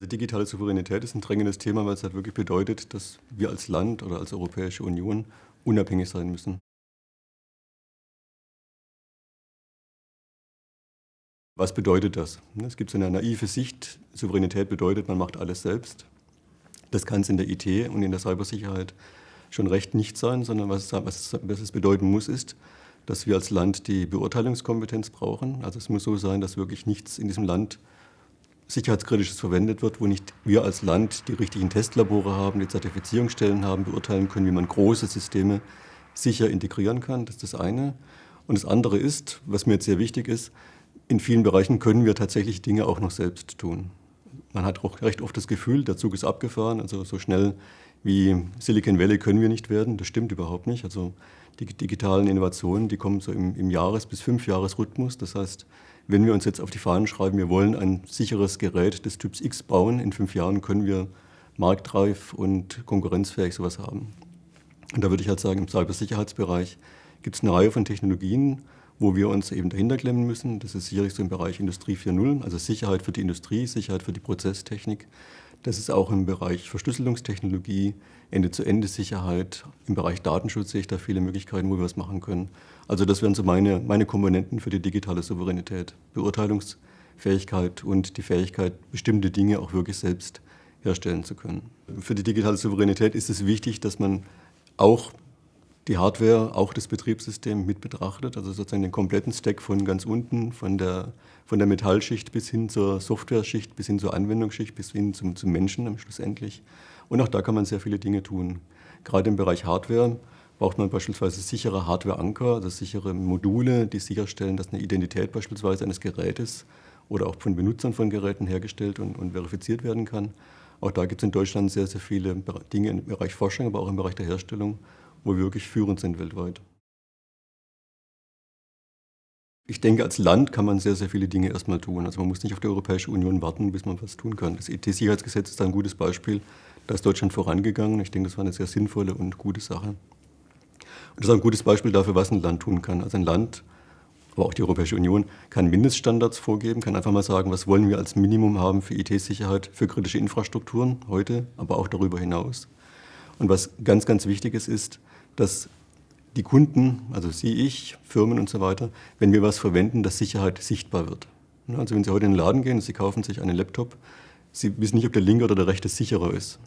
Die digitale Souveränität ist ein drängendes Thema, weil es halt wirklich bedeutet, dass wir als Land oder als Europäische Union unabhängig sein müssen. Was bedeutet das? Es gibt so eine naive Sicht, Souveränität bedeutet, man macht alles selbst. Das kann es in der IT und in der Cybersicherheit schon recht nicht sein, sondern was, was, was es bedeuten muss, ist, dass wir als Land die Beurteilungskompetenz brauchen. Also es muss so sein, dass wirklich nichts in diesem Land Sicherheitskritisches verwendet wird, wo nicht wir als Land die richtigen Testlabore haben, die Zertifizierungsstellen haben, beurteilen können, wie man große Systeme sicher integrieren kann. Das ist das eine. Und das andere ist, was mir jetzt sehr wichtig ist, in vielen Bereichen können wir tatsächlich Dinge auch noch selbst tun. Man hat auch recht oft das Gefühl, der Zug ist abgefahren, also so schnell wie Silicon Valley können wir nicht werden. Das stimmt überhaupt nicht. Also die digitalen Innovationen, die kommen so im, im Jahres- bis Fünfjahres-Rhythmus. Das heißt, wenn wir uns jetzt auf die Fahnen schreiben, wir wollen ein sicheres Gerät des Typs X bauen, in fünf Jahren können wir marktreif und konkurrenzfähig sowas haben. Und da würde ich halt sagen, im Cybersicherheitsbereich gibt es eine Reihe von Technologien, wo wir uns eben dahinter klemmen müssen. Das ist sicherlich so im Bereich Industrie 4.0, also Sicherheit für die Industrie, Sicherheit für die Prozesstechnik. Das ist auch im Bereich Verschlüsselungstechnologie, Ende-zu-Ende-Sicherheit. Im Bereich Datenschutz sehe ich da viele Möglichkeiten, wo wir was machen können. Also das wären so meine, meine Komponenten für die digitale Souveränität. Beurteilungsfähigkeit und die Fähigkeit, bestimmte Dinge auch wirklich selbst herstellen zu können. Für die digitale Souveränität ist es wichtig, dass man auch die Hardware, auch das Betriebssystem mit betrachtet, also sozusagen den kompletten Stack von ganz unten, von der, von der Metallschicht bis hin zur Software-Schicht, bis hin zur Anwendungsschicht, bis hin zum, zum Menschen schlussendlich. Und auch da kann man sehr viele Dinge tun. Gerade im Bereich Hardware braucht man beispielsweise sichere Hardware-Anker, also sichere Module, die sicherstellen, dass eine Identität beispielsweise eines Gerätes oder auch von Benutzern von Geräten hergestellt und, und verifiziert werden kann. Auch da gibt es in Deutschland sehr, sehr viele Dinge im Bereich Forschung, aber auch im Bereich der Herstellung, wo wir wirklich führend sind weltweit. Ich denke, als Land kann man sehr, sehr viele Dinge erstmal tun. Also man muss nicht auf die Europäische Union warten, bis man was tun kann. Das IT-Sicherheitsgesetz ist ein gutes Beispiel. Da ist Deutschland vorangegangen. Ich denke, das war eine sehr sinnvolle und gute Sache. Und das ist ein gutes Beispiel dafür, was ein Land tun kann. Also ein Land, aber auch die Europäische Union, kann Mindeststandards vorgeben, kann einfach mal sagen, was wollen wir als Minimum haben für IT-Sicherheit, für kritische Infrastrukturen heute, aber auch darüber hinaus. Und was ganz, ganz wichtig ist, ist, dass die Kunden, also Sie, ich, Firmen und so weiter, wenn wir was verwenden, dass Sicherheit sichtbar wird. Also wenn Sie heute in den Laden gehen und Sie kaufen sich einen Laptop, Sie wissen nicht, ob der linke oder der rechte sicherer ist.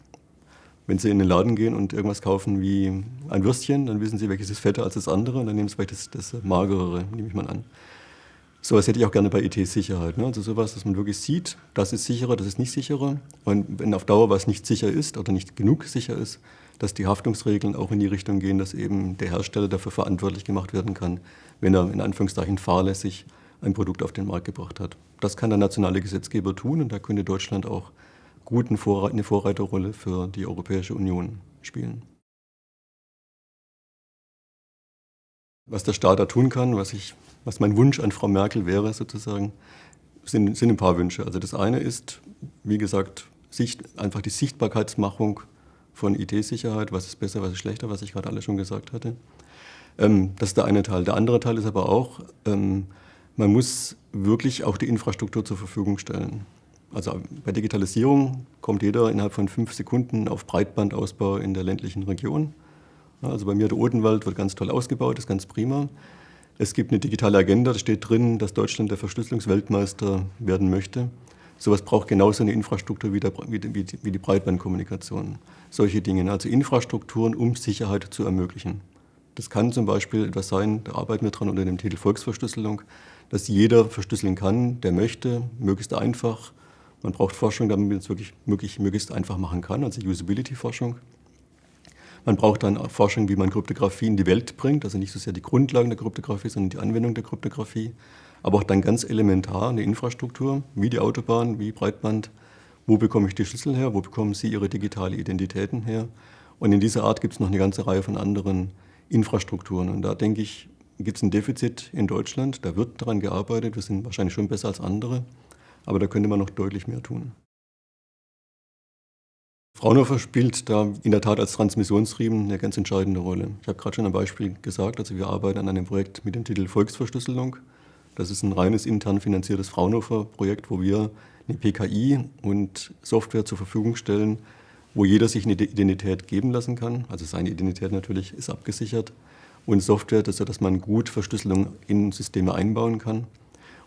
Wenn Sie in den Laden gehen und irgendwas kaufen wie ein Würstchen, dann wissen Sie, welches ist fetter als das andere und dann nehmen Sie vielleicht das, das magerere, nehme ich mal an. Sowas hätte ich auch gerne bei IT-Sicherheit. Ne? Also sowas, dass man wirklich sieht, das ist sicherer, das ist nicht sicherer. Und wenn auf Dauer was nicht sicher ist oder nicht genug sicher ist, dass die Haftungsregeln auch in die Richtung gehen, dass eben der Hersteller dafür verantwortlich gemacht werden kann, wenn er in Anführungszeichen fahrlässig ein Produkt auf den Markt gebracht hat. Das kann der nationale Gesetzgeber tun und da könnte Deutschland auch gut eine Vorreiterrolle für die Europäische Union spielen. Was der Staat da tun kann, was, ich, was mein Wunsch an Frau Merkel wäre sozusagen, sind, sind ein paar Wünsche. Also das eine ist, wie gesagt, Sicht, einfach die Sichtbarkeitsmachung von IT-Sicherheit, was ist besser, was ist schlechter, was ich gerade alle schon gesagt hatte. Ähm, das ist der eine Teil. Der andere Teil ist aber auch, ähm, man muss wirklich auch die Infrastruktur zur Verfügung stellen. Also bei Digitalisierung kommt jeder innerhalb von fünf Sekunden auf Breitbandausbau in der ländlichen Region. Also bei mir der Odenwald wird ganz toll ausgebaut, ist ganz prima. Es gibt eine digitale Agenda, da steht drin, dass Deutschland der Verschlüsselungsweltmeister werden möchte. Sowas braucht genauso eine Infrastruktur wie, der, wie, wie, die Breitbandkommunikation. Solche Dinge, also Infrastrukturen, um Sicherheit zu ermöglichen. Das kann zum Beispiel etwas sein, da arbeiten wir dran unter dem Titel Volksverschlüsselung, dass jeder verschlüsseln kann, der möchte, möglichst einfach. Man braucht Forschung, damit man es wirklich möglich, möglichst einfach machen kann, also Usability-Forschung. Man braucht dann Forschung, wie man Kryptographie in die Welt bringt, also nicht so sehr die Grundlagen der Kryptographie, sondern die Anwendung der Kryptographie aber auch dann ganz elementar eine Infrastruktur, wie die Autobahn, wie Breitband. Wo bekomme ich die Schlüssel her? Wo bekommen Sie Ihre digitale Identitäten her? Und in dieser Art gibt es noch eine ganze Reihe von anderen Infrastrukturen. Und da denke ich, gibt es ein Defizit in Deutschland. Da wird daran gearbeitet. Wir sind wahrscheinlich schon besser als andere. Aber da könnte man noch deutlich mehr tun. Fraunhofer spielt da in der Tat als Transmissionsriemen eine ganz entscheidende Rolle. Ich habe gerade schon ein Beispiel gesagt, also wir arbeiten an einem Projekt mit dem Titel Volksverschlüsselung. Das ist ein reines intern finanziertes Fraunhofer-Projekt, wo wir eine PKI und Software zur Verfügung stellen, wo jeder sich eine Identität geben lassen kann. Also seine Identität natürlich ist abgesichert. Und Software, dass man gut Verschlüsselung in Systeme einbauen kann.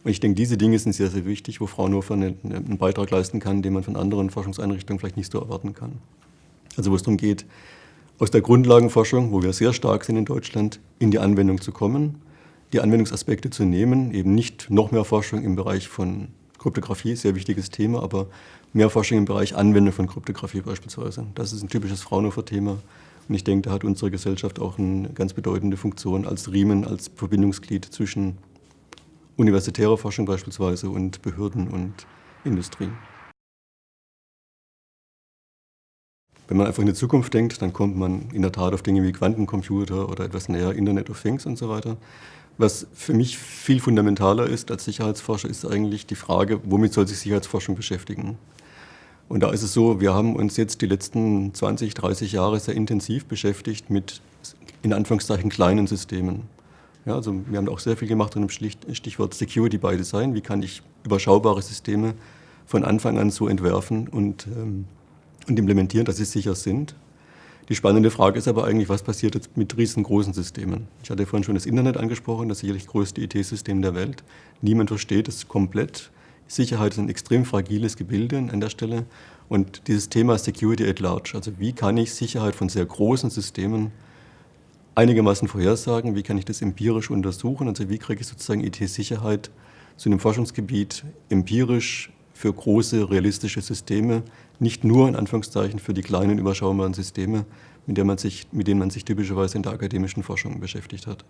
Und ich denke, diese Dinge sind sehr, sehr wichtig, wo Fraunhofer einen Beitrag leisten kann, den man von anderen Forschungseinrichtungen vielleicht nicht so erwarten kann. Also wo es darum geht, aus der Grundlagenforschung, wo wir sehr stark sind in Deutschland, in die Anwendung zu kommen, die Anwendungsaspekte zu nehmen, eben nicht noch mehr Forschung im Bereich von Kryptographie, sehr wichtiges Thema, aber mehr Forschung im Bereich Anwendung von Kryptographie beispielsweise. Das ist ein typisches Fraunhofer-Thema und ich denke, da hat unsere Gesellschaft auch eine ganz bedeutende Funktion als Riemen, als Verbindungsglied zwischen universitärer Forschung beispielsweise und Behörden und Industrie. Wenn man einfach in die Zukunft denkt, dann kommt man in der Tat auf Dinge wie Quantencomputer oder etwas näher Internet of Things und so weiter. Was für mich viel fundamentaler ist als Sicherheitsforscher, ist eigentlich die Frage, womit soll sich Sicherheitsforschung beschäftigen? Und da ist es so, wir haben uns jetzt die letzten 20, 30 Jahre sehr intensiv beschäftigt mit in Anführungszeichen kleinen Systemen. Ja, also wir haben auch sehr viel gemacht unter dem Stichwort Security by Design. Wie kann ich überschaubare Systeme von Anfang an so entwerfen und, ähm, und implementieren, dass sie sicher sind? Die spannende Frage ist aber eigentlich, was passiert jetzt mit riesengroßen Systemen? Ich hatte vorhin schon das Internet angesprochen, das sicherlich größte IT-System der Welt. Niemand versteht es komplett. Sicherheit ist ein extrem fragiles Gebilde an der Stelle. Und dieses Thema Security at Large, also wie kann ich Sicherheit von sehr großen Systemen einigermaßen vorhersagen, wie kann ich das empirisch untersuchen, also wie kriege ich sozusagen IT-Sicherheit zu einem Forschungsgebiet empirisch für große, realistische Systeme, nicht nur in Anführungszeichen für die kleinen, überschaubaren Systeme, mit denen man sich, denen man sich typischerweise in der akademischen Forschung beschäftigt hat.